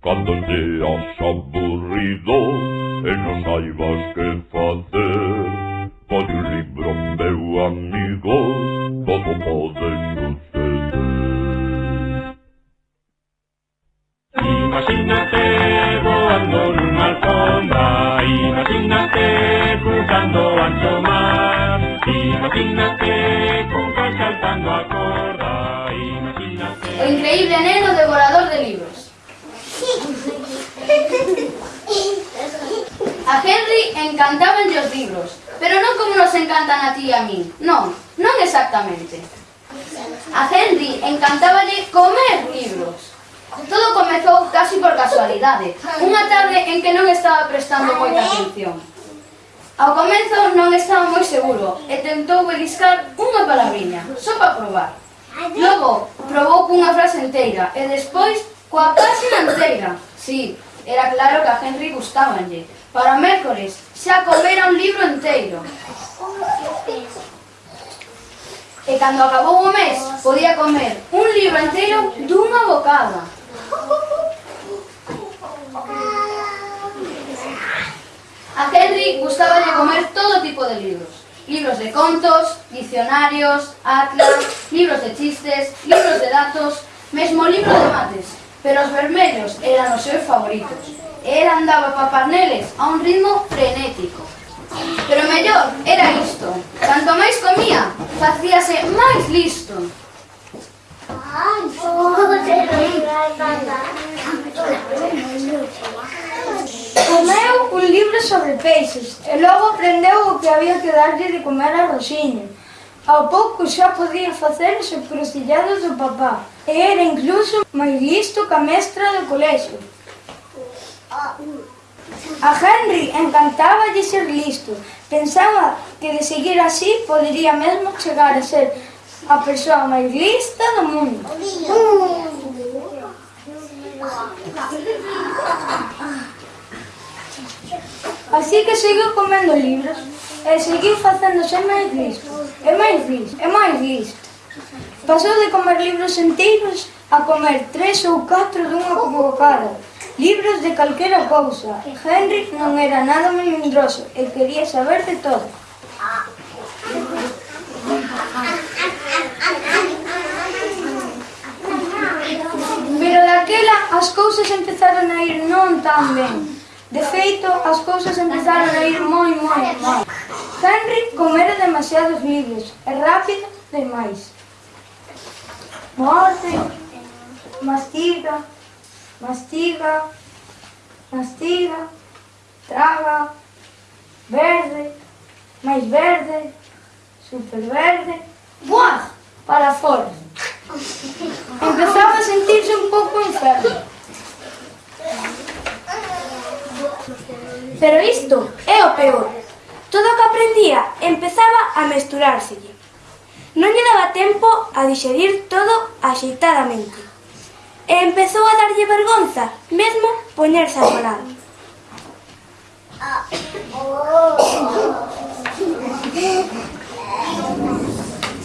Cando seas aburrido e non saibas que facer Pode un libro, meu amigo, todo pode suceder Imagínate voando nunha alfombra Imagínate cruzando ancho mar Imagínate con saltando a corda Imagínate O increíble neno de libros. encantabanlle os libros, pero non como nos encantan a ti e a min, non, non exactamente. A Henry encantaballe comer libros. Todo comezou casi por casualidade, unha tarde en que non estaba prestando moita atención. Ao comezo non estaba moi seguro e tentou beliscar unha palabriña, só para probar. Logo, probou cunha frase enteira e despois coa páxina enteira. Sí, Era claro que a Henry gustábanlle. Para mércores, xa comera un libro enteiro. E cando acabou o mes, podía comer un libro enteiro dunha bocada. A Henry gustáballe comer todo tipo de libros. Libros de contos, diccionarios, atlas, libros de chistes, libros de datos, mesmo libro de mates pero os vermellos eran os seus favoritos. Ela andaba pa paneles a un ritmo frenético. Pero mellor era isto. Canto máis comía, facíase máis listo. Comeu un libro sobre peixes e logo aprendeu o que había que darlle de comer a Rosiña. Ao pouco xa podía facer os encrucillados do papá e era incluso máis listo que a mestra do colexo. A Henry encantaba de ser listo. Pensaba que de seguir así podería mesmo chegar a ser a persoa máis lista do mundo. Así que seguiu comendo libros e seguiu facéndose máis listo. É máis listo, é máis listo. Pasou de comer libros enteiros a comer tres ou catro dunha bocada. Libros de calquera cousa. Henry non era nada melindroso e quería saber de todo. Pero daquela as cousas empezaron a ir non tan ben. De feito, as cousas empezaron a ir moi, moi, moi. Henry comera demasiados libros e rápido demais. Morde, mastiga, mastiga, mastiga, traga, verde, máis verde, super verde, buah, para fora. Empezaba a sentirse un pouco enfermo. Pero isto é o peor. Todo o que aprendía empezaba a mesturárselle. Non lle daba tempo a dixerir todo axeitadamente. E empezou a darlle vergonza, mesmo poñerse a falar.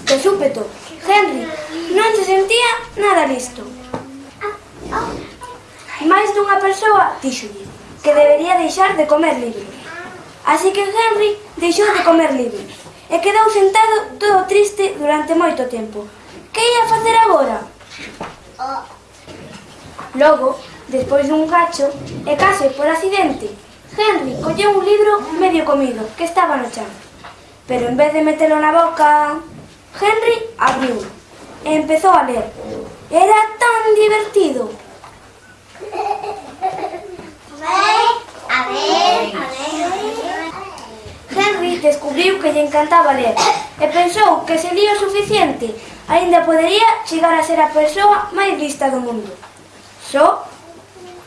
De súpeto, Henry non se sentía nada listo. Mais dunha persoa díxolle que debería deixar de comer libros. Así que Henry deixou de comer libre e quedou sentado todo triste durante moito tempo. Que ia facer agora? Oh. Logo, despois dun cacho, e case por accidente, Henry colleu un libro medio comido que estaba no chan. Pero en vez de metelo na boca, Henry abriu e empezou a ler. Era tan divertido. A ver, a ver, a ver descubriu que lle encantaba ler e pensou que se lía o suficiente aínda podería chegar a ser a persoa máis lista do mundo. Só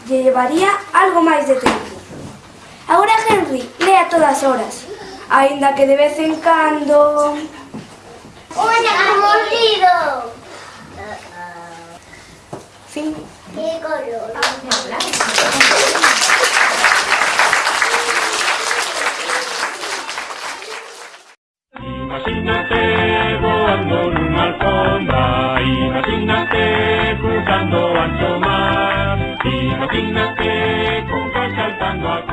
lle levaría algo máis de tempo. Agora Henry lea todas horas, aínda que de vez en cando... Unha mordido! Fin. Imagínate volando en una alfombra, imagínate cruzando ancho mar, imagínate con saltando a